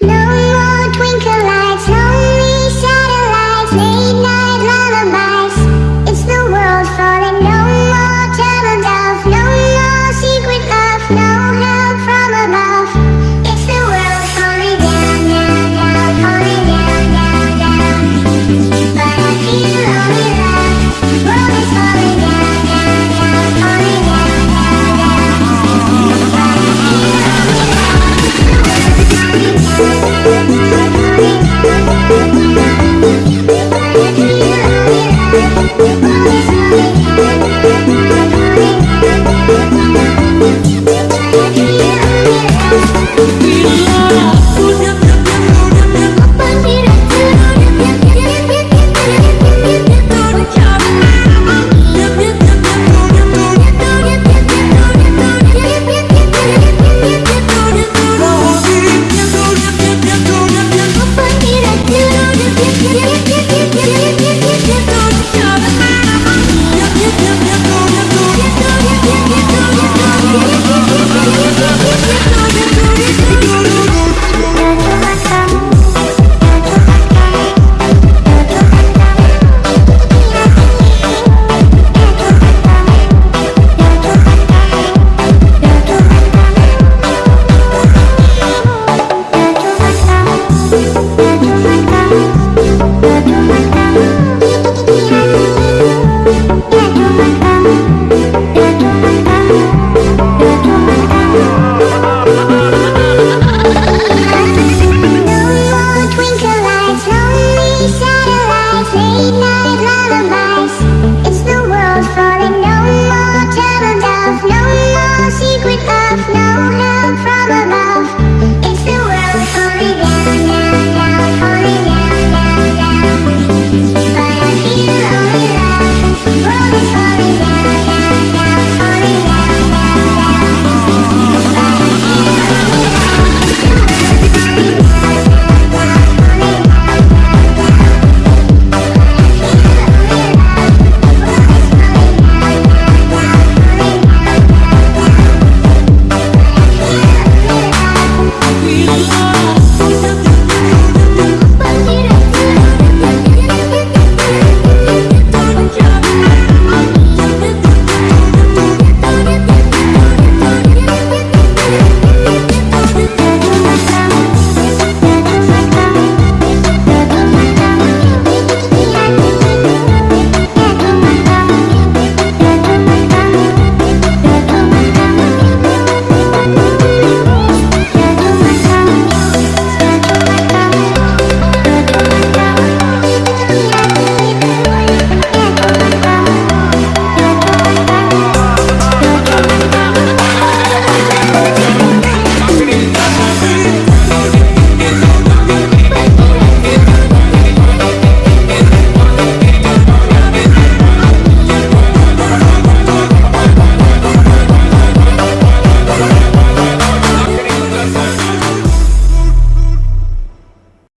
No